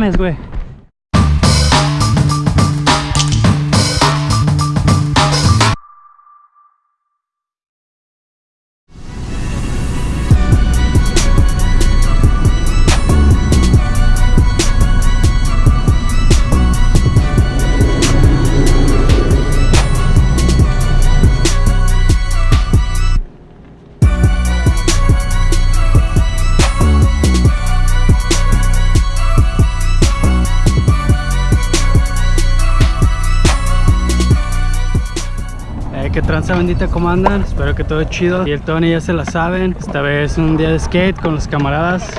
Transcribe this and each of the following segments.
mames, güey. ¿Qué tranza bendita? ¿Cómo andan? Espero que todo chido. Y el Tony ya se la saben. Esta vez un día de skate con los camaradas.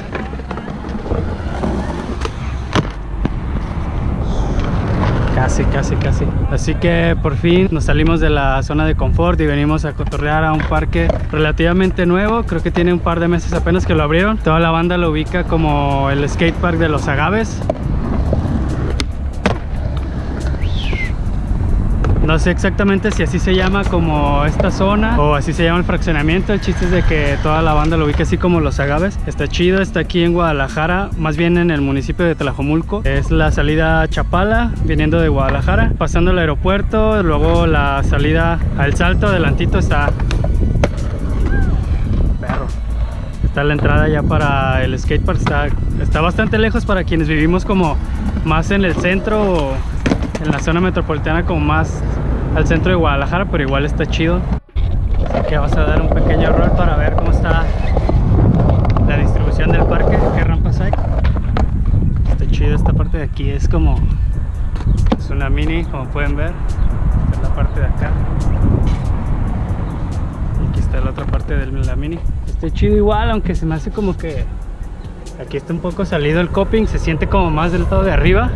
Casi, casi, casi. Así que por fin nos salimos de la zona de confort Y venimos a cotorrear a un parque relativamente nuevo. Creo que tiene un par de meses apenas que lo abrieron. Toda la banda lo ubica como el skate park de los agaves No sé exactamente si así se llama como esta zona o así se llama el fraccionamiento. El chiste es de que toda la banda lo ubica así como Los Agaves. Está chido, está aquí en Guadalajara, más bien en el municipio de Tlajomulco. Es la salida Chapala, viniendo de Guadalajara, pasando el aeropuerto, luego la salida al Salto, adelantito está... Perro. Está la entrada ya para el skatepark, está, está bastante lejos para quienes vivimos como más en el centro o en la zona metropolitana como más al centro de Guadalajara, pero igual está chido. Así que vamos a dar un pequeño rol para ver cómo está la distribución del parque, qué rampas hay. Está chido esta parte de aquí, es como es una mini, como pueden ver. Esta es la parte de acá. Y aquí está la otra parte de la mini. Está chido igual, aunque se me hace como que aquí está un poco salido el coping, se siente como más del lado de arriba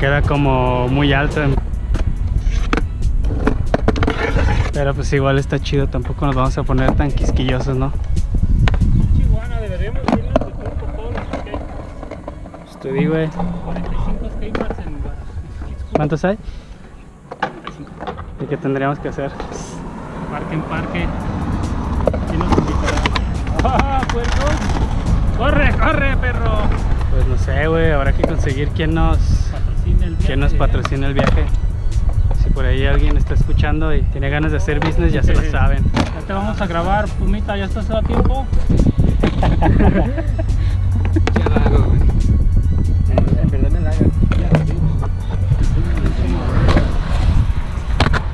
queda como muy alto pero pues igual está chido tampoco nos vamos a poner tan quisquillosos no Chihuahua, deberíamos irnos de tour por todos los pues te digo eh, 45 skateparks en ¿cuántos hay? 45. y qué tendríamos que hacer Parque en parque. ¿Quién nos invitará? ¡Ah, puercos! ¡Corre, corre, perro! pues no sé güey habrá que conseguir quien nos Patrocina el quien nos viaje. patrocine el viaje alguien está escuchando y tiene ganas de hacer business ya se lo saben Ya te vamos a grabar, Pumita, ¿ya estás a tiempo?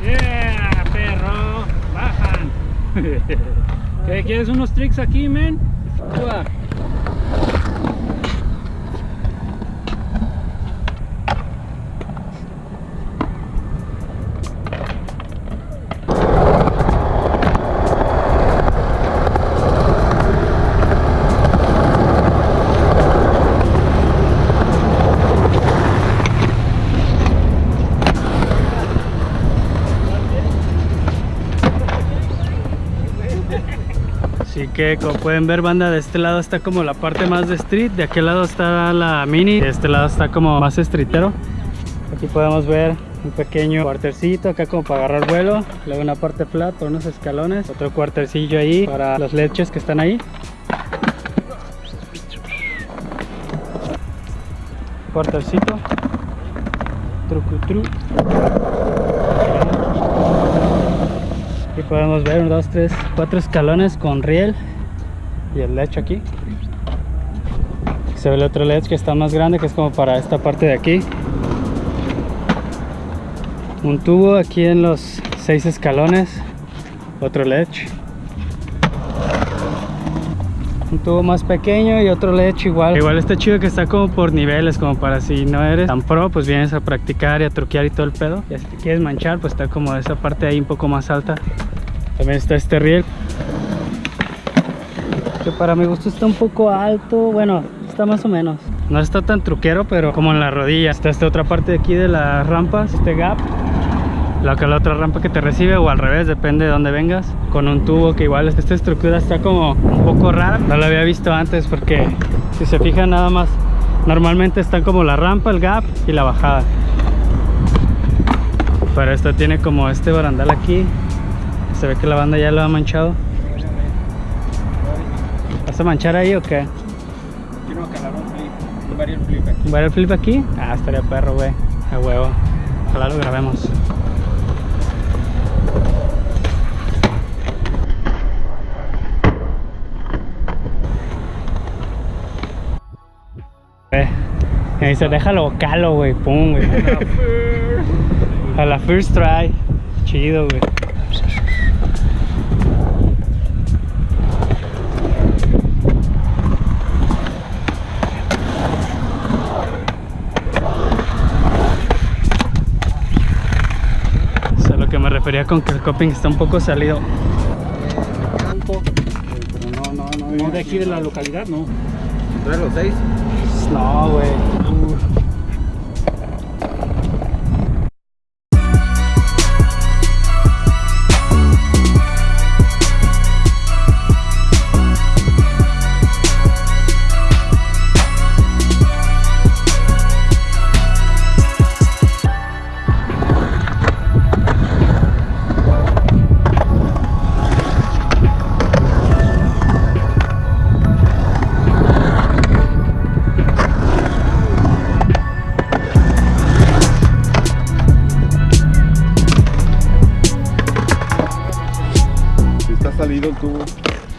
¡Yeah, perro! ¡Bajan! ¿Qué, ¿Quieres unos tricks aquí, men? Como pueden ver banda de este lado está como la parte más de street De aquel lado está la mini De este lado está como más streetero. Aquí podemos ver un pequeño cuartercito acá como para agarrar vuelo Luego una parte flat unos escalones Otro cuartercillo ahí para los leches que están ahí. Cuartercito. Trucutru Aquí podemos ver 1, 2, 3, 4 escalones con riel y el lecho aquí. Se ve el otro ledge que está más grande que es como para esta parte de aquí. Un tubo aquí en los 6 escalones. Otro ledge. Un tubo más pequeño y otro ledge igual. Igual está chido que está como por niveles, como para si no eres tan pro, pues vienes a practicar y a truquear y todo el pedo. Y si te quieres manchar, pues está como esa parte ahí un poco más alta. También está este riel. Que para mi gusto está un poco alto. Bueno, está más o menos. No está tan truquero, pero como en la rodilla. Está esta otra parte de aquí de las rampas, este gap. La que la otra rampa que te recibe o al revés, depende de dónde vengas. Con un tubo que igual esta estructura está como un poco rara. No la había visto antes porque si se fijan nada más, normalmente están como la rampa, el gap y la bajada. Pero esta tiene como este barandal aquí. Se ve que la banda ya lo ha manchado. ¿Vas a manchar ahí o qué? Quiero calar un flip. un barrel flip aquí. ¿Va el flip aquí? Ah, estaría perro, güey. A huevo. Ojalá lo grabemos. Eh, me dice, déjalo calo, güey. Pum, güey. A la first try. Chido, güey. Con que el coping está un poco salido. Pero no, no, no. No de aquí de la localidad, no. ¿Traes los seis? No, güey.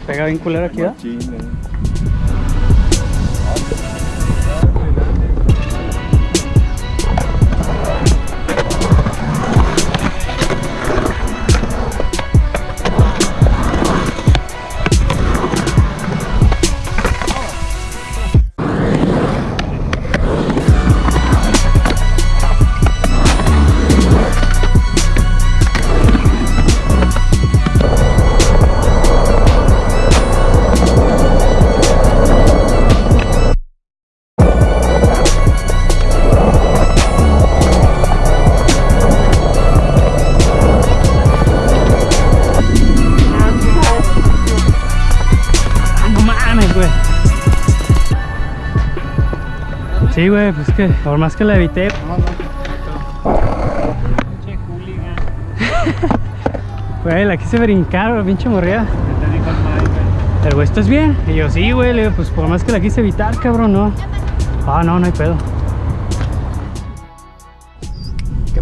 Pega bien culero aquí, ¿no? Sí, güey, pues que por más que la evité, Che, hooligan. güey, la quise brincar, güey, pinche morrida. ¿Qué te dijo el güey? El güey, ¿estás bien? Y yo, sí, güey, le digo, pues por más que la quise evitar, cabrón, no. Ah, no, no hay pedo.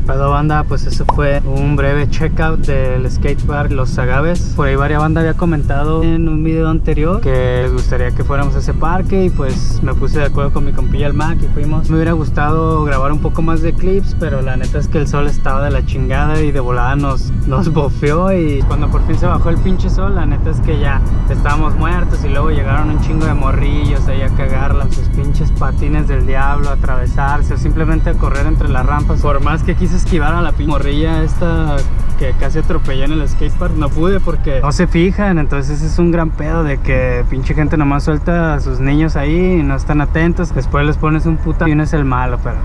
Pedo, banda? Pues eso fue un breve checkout del skatepark Los Agaves. Por ahí varias banda había comentado en un video anterior que les gustaría que fuéramos a ese parque y pues me puse de acuerdo con mi compilla el Mac y fuimos. Me hubiera gustado grabar un poco más de clips, pero la neta es que el sol estaba de la chingada y de volada nos, nos bofeó y cuando por fin se bajó el pinche sol, la neta es que ya estábamos muertos y luego llegaron un chingo de morrillos ahí a cagarla sus pinches patines del diablo, a atravesarse o simplemente a correr entre las rampas. Por más que quise esquivar a la morrilla esta que casi atropellé en el skatepark, no pude porque no se fijan, entonces es un gran pedo de que pinche gente nomás suelta a sus niños ahí y no están atentos, después les pones un puta y uno es el malo, pero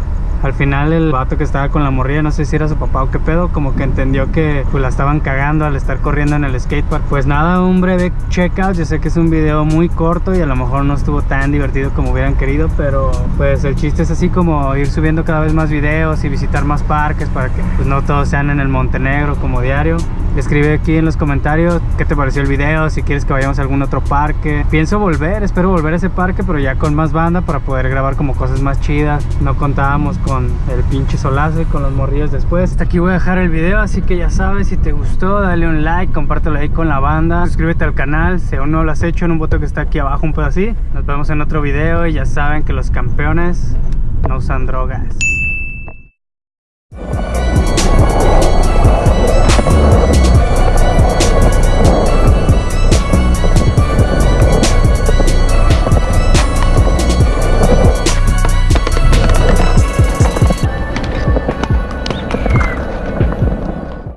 al final el vato que estaba con la morrilla, no sé si era su papá o qué pedo, como que entendió que pues la estaban cagando al estar corriendo en el skatepark. Pues nada, un breve checkout, yo sé que es un video muy corto y a lo mejor no estuvo tan divertido como hubieran querido, pero pues el chiste es así como ir subiendo cada vez más videos y visitar más parques para que pues no todos sean en el Montenegro como diario. Escribe aquí en los comentarios qué te pareció el video, si quieres que vayamos a algún otro parque. Pienso volver, espero volver a ese parque, pero ya con más banda para poder grabar como cosas más chidas. No contábamos con el pinche solazo y con los morrillos después. Hasta aquí voy a dejar el video, así que ya sabes, si te gustó, dale un like, compártelo ahí con la banda. Suscríbete al canal, si aún no lo has hecho, en un botón que está aquí abajo, un pedo así. Nos vemos en otro video y ya saben que los campeones no usan drogas.